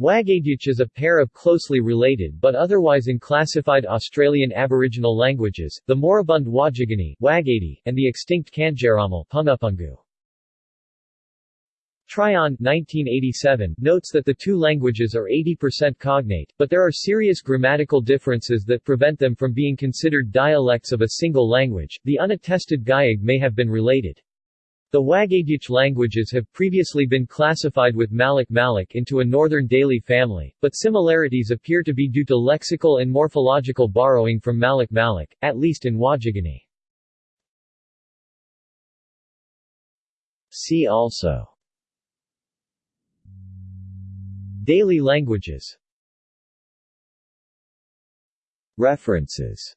Wagaydyic is a pair of closely related but otherwise unclassified Australian Aboriginal languages, the moribund Wadjiginy Wagaydy, and the extinct Kandjerramalh Pungupungu. Tryon 1987 notes that the two languages are 80% cognate, but there are serious grammatical differences that prevent them from being considered dialects of a single language. The unattested Giyug may have been related. The Wagaydyic languages have previously been classified with Malak Malak into a northern Daly family, but similarities appear to be due to lexical and morphological borrowing from Malak Malak, at least in Wadjiginy. See also Daly languages References